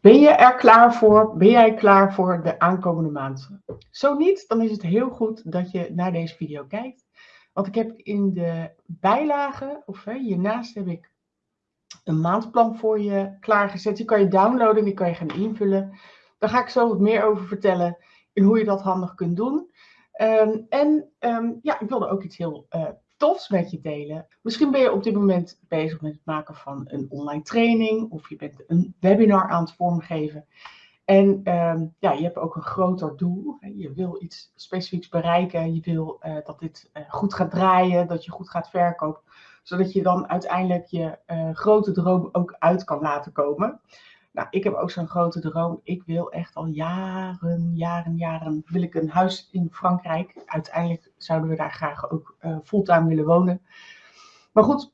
Ben je er klaar voor? Ben jij klaar voor de aankomende maand? Zo niet, dan is het heel goed dat je naar deze video kijkt. Want ik heb in de bijlage, of hiernaast heb ik een maandplan voor je klaargezet. Die kan je downloaden, die kan je gaan invullen. Daar ga ik zo wat meer over vertellen in hoe je dat handig kunt doen. Ehm, en um, ja, ik wilde ook iets heel uh, tofs met je delen. Misschien ben je op dit moment bezig met het maken van een online training of je bent een webinar aan het vormgeven. En ehm, ja, je hebt ook een groter doel. Je wil iets specifieks bereiken. Je wil uh, dat dit uh, goed gaat draaien, dat je goed gaat verkopen. Zodat je dan uiteindelijk je uh, grote droom ook uit kan laten komen. Nou, ik heb ook zo'n grote droom. Ik wil echt al jaren, jaren, jaren, wil ik een huis in Frankrijk. Uiteindelijk zouden we daar graag ook uh, fulltime willen wonen. Maar goed,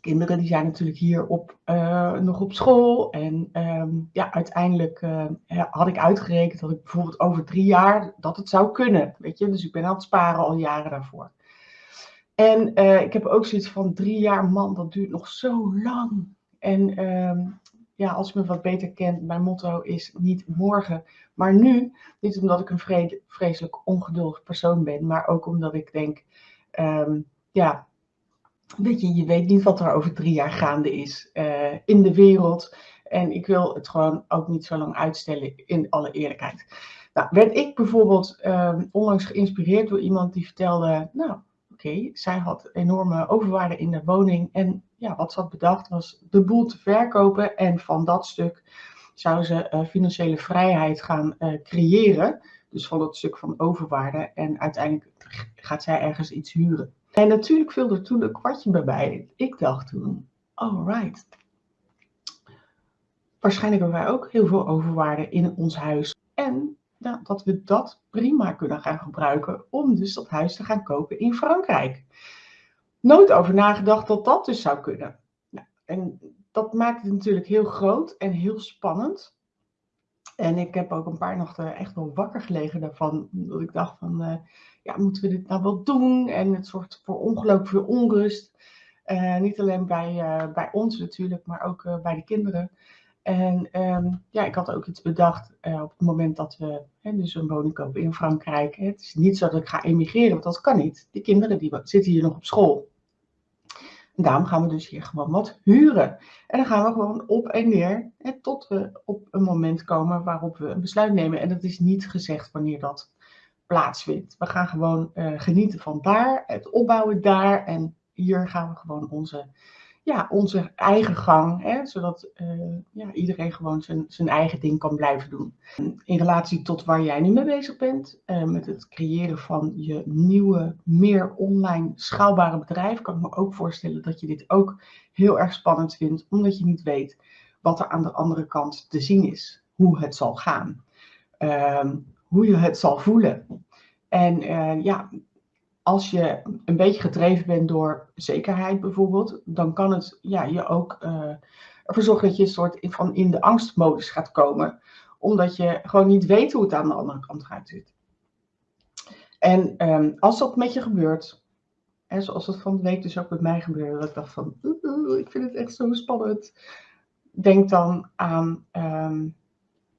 kinderen die zijn natuurlijk hier op, uh, nog op school. En um, ja, uiteindelijk uh, had ik uitgerekend dat ik bijvoorbeeld over drie jaar dat het zou kunnen. Weet je, dus ik ben aan het sparen al jaren daarvoor. En ik heb ook zoiets van drie jaar, man, dat duurt nog zo lang. En um, ja, als je me wat beter kent, mijn motto is niet morgen, maar nu. Niet omdat ik een vreselijk ongeduldig persoon ben, maar ook omdat ik denk, um, ja, weet je, je weet niet wat er over drie jaar gaande is uh, in de wereld. En ik wil het gewoon ook niet zo lang uitstellen, in alle eerlijkheid. Nou, werd ik bijvoorbeeld um, onlangs geïnspireerd door iemand die vertelde, nou, okay, zij had enorme overwaarde in de woning en ja, wat ze had bedacht was de boel te verkopen en van dat stuk zou ze uh, financiële vrijheid gaan uh, creëren. Dus van dat stuk van overwaarde en uiteindelijk gaat zij ergens iets huren. En natuurlijk viel er toen een kwartje bij mij. Ik dacht toen, alright. Waarschijnlijk hebben wij ook heel veel overwaarde in ons huis. Dat we dat prima kunnen gaan gebruiken om dus dat huis te gaan kopen in Frankrijk nooit over nagedacht dat dat dus zou kunnen. Nou, en dat maakt het natuurlijk heel groot en heel spannend. En ik heb ook een paar nachten echt wel wakker gelegen daarvan. Dat ik dacht van, uh, ja, moeten we dit nou wel doen? En het zorgt voor ongelooflijk veel onrust. Uh, niet alleen bij, uh, bij ons natuurlijk, maar ook bij de kinderen. En um, ja, ik had ook iets bedacht op het moment dat we hè, dus een woning kopen in Frankrijk. Het is niet zo dat ik ga emigreren, want dat kan niet. Die kinderen die zitten hier nog op school. Daarom gaan we dus hier gewoon wat huren. En dan gaan we gewoon op en neer hè, tot we op een moment komen waarop we een besluit nemen. En dat is niet gezegd wanneer dat plaatsvindt. We gaan gewoon uh, genieten van daar, het opbouwen daar. En hier gaan we gewoon onze ja, onze eigen gang, hè, zodat ja, iedereen gewoon zijn, zijn eigen ding kan blijven doen. In relatie tot waar jij nu mee bezig bent, uh, met het creëren van je nieuwe, meer online schaalbare bedrijf, kan ik me ook voorstellen dat je dit ook heel erg spannend vindt, omdat je niet weet wat er aan de andere kant te zien is, hoe het zal gaan, uh, hoe je het zal voelen. En uh, ja, als je een beetje gedreven bent door zekerheid bijvoorbeeld, dan kan het ja, je ook uh, ervoor zorgen dat je een soort van in de angstmodus gaat komen. Omdat je gewoon niet weet hoe het aan de andere kant gaat zitten. En um, als dat met je gebeurt, en zoals het van de week dus ook met mij gebeurde, dat ik dacht van, ik vind het echt zo spannend. Denk dan aan um,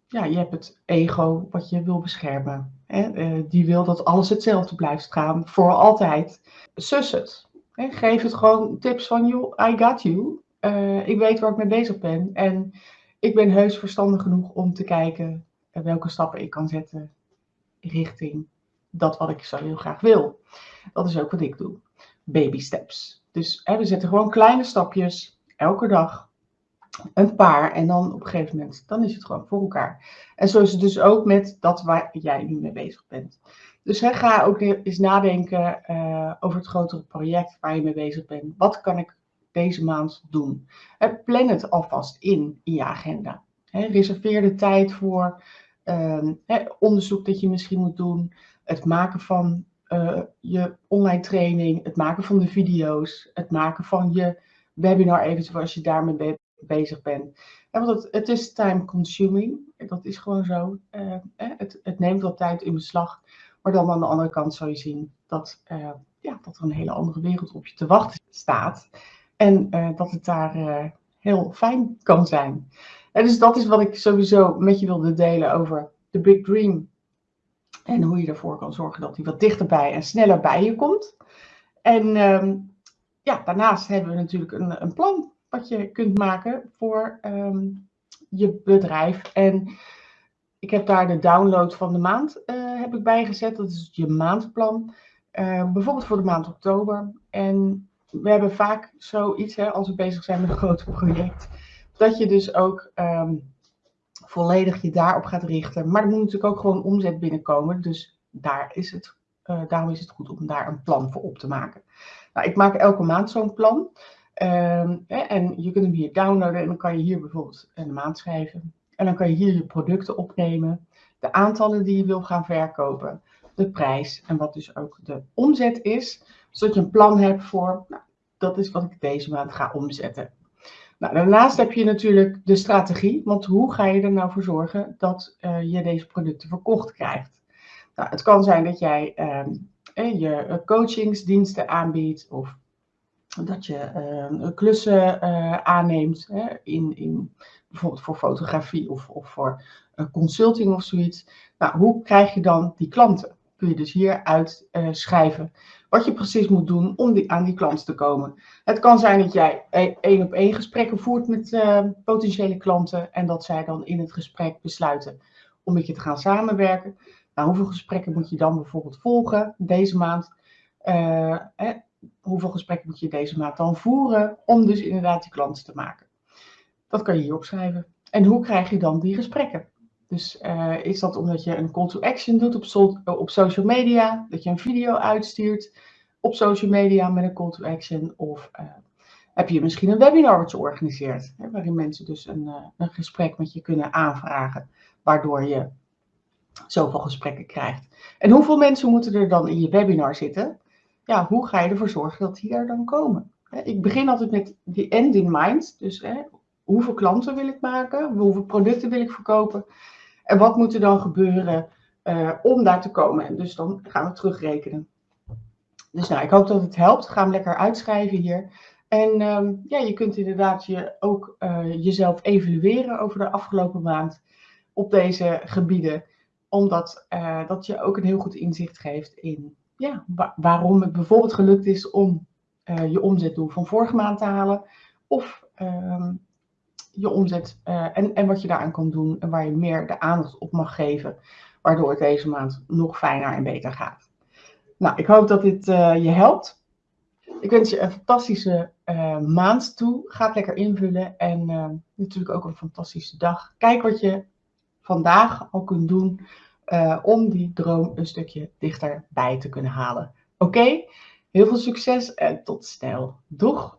ja, je hebt het ego wat je wil beschermen. Uh, die wil dat alles hetzelfde blijft gaan, voor altijd. Sus het. Hè? Geef het gewoon tips van, you, I got you. Uh, ik weet waar ik mee bezig ben. En ik ben heus verstandig genoeg om te kijken welke stappen ik kan zetten richting dat wat ik zo heel graag wil. Dat is ook wat ik doe. Baby steps. Dus hè, we zetten gewoon kleine stapjes, elke dag, een paar en dan op een gegeven moment, dan is het gewoon voor elkaar. En zo is het dus ook met dat waar jij nu mee bezig bent. Dus ga ook eens nadenken uh, over het grotere project waar je mee bezig bent. Wat kan ik deze maand doen? Plan het alvast in, in je agenda. Hè, reserveer de tijd voor uh, hè, onderzoek dat je misschien moet doen. Het maken van uh, je online training, het maken van de video's, het maken van je webinar eventueel als je daarmee bent bezig ben. Want het, het, is time consuming. Dat is gewoon zo. Uh, het, het, neemt wat tijd in beslag. Maar dan aan de andere kant zou je zien dat, uh, ja, dat er een hele andere wereld op je te wachten staat. En uh, dat het daar heel fijn kan zijn. En dus dat is wat ik sowieso met je wilde delen over de Big Dream. En hoe je ervoor kan zorgen dat hij wat dichterbij en sneller bij je komt. En ehm, ja, daarnaast hebben we natuurlijk een, een, plan wat je kunt maken voor ehm, je bedrijf. En ik heb daar de download van de maand uh, heb ik bijgezet. Dat is je maandplan. Uh, bijvoorbeeld voor de maand oktober. En we hebben vaak zoiets, hè, als we bezig zijn met een groot project, dat je dus ook ehm, volledig je daarop gaat richten. Maar er moet natuurlijk ook gewoon omzet binnenkomen. Dus daar is het, uh, daarom is het goed om daar een plan voor op te maken. Nou, ik maak elke maand zo'n plan. Hè, en je kunt hem hier downloaden en dan kan je hier bijvoorbeeld een maand schrijven. En dan kan je hier je producten opnemen, de aantallen die je wil gaan verkopen, de prijs en wat dus ook de omzet is, zodat je een plan hebt voor, nou, dat is wat ik deze maand ga omzetten. Nou, daarnaast heb je natuurlijk de strategie, want hoe ga je er nou voor zorgen dat uh, je deze producten verkocht krijgt? Nou, het kan zijn dat jij uh, je coachingsdiensten aanbiedt of dat je uh, klussen uh, aanneemt hè, in, in, bijvoorbeeld voor fotografie of, of voor consulting of zoiets. Nou, hoe krijg je dan die klanten? Kun je dus hier uitschrijven wat je precies moet doen om die, aan die klant te komen. Het kan zijn dat jij e-, één op één gesprekken voert met potentiële klanten en dat zij dan in het gesprek besluiten om met je te gaan samenwerken. Nou, hoeveel gesprekken moet je dan bijvoorbeeld volgen deze maand? Hoeveel gesprekken moet je deze maand dan voeren om dus inderdaad die klanten te maken? Dat kan je hier opschrijven. En hoe krijg je dan die gesprekken? Dus uh, is dat omdat je een call to action doet op, so op social media, dat je een video uitstuurt op social media met een call to action, of uh, heb je misschien een webinar wat je organiseert, hè, waarin mensen dus een, een gesprek met je kunnen aanvragen, waardoor je zoveel gesprekken krijgt. En hoeveel mensen moeten er dan in je webinar zitten? Ja, hoe ga je ervoor zorgen dat die er dan komen? Ik begin altijd met die end in mind, dus hè, hoeveel klanten wil ik maken, hoeveel producten wil ik verkopen en wat moet er dan gebeuren uh, om daar te komen? En dus dan gaan we terugrekenen. Dus nou, ik hoop dat het helpt. Ga hem lekker uitschrijven hier. En um, ja, je kunt inderdaad je ook uh, jezelf evalueren over de afgelopen maand op deze gebieden. Omdat uh, dat je ook een heel goed inzicht geeft in ja, wa waarom het bijvoorbeeld gelukt is om je omzetdoel van vorige maand te halen. Of um, je omzet uh, en, en wat je daaraan kan doen en waar je meer de aandacht op mag geven, waardoor het deze maand nog fijner en beter gaat. Nou, ik hoop dat dit uh, je helpt. Ik wens je een fantastische uh, maand toe. Ga het lekker invullen en natuurlijk ook een fantastische dag. Kijk wat je vandaag al kunt doen om die droom een stukje dichterbij te kunnen halen. Oké, heel veel succes en tot snel. Doeg!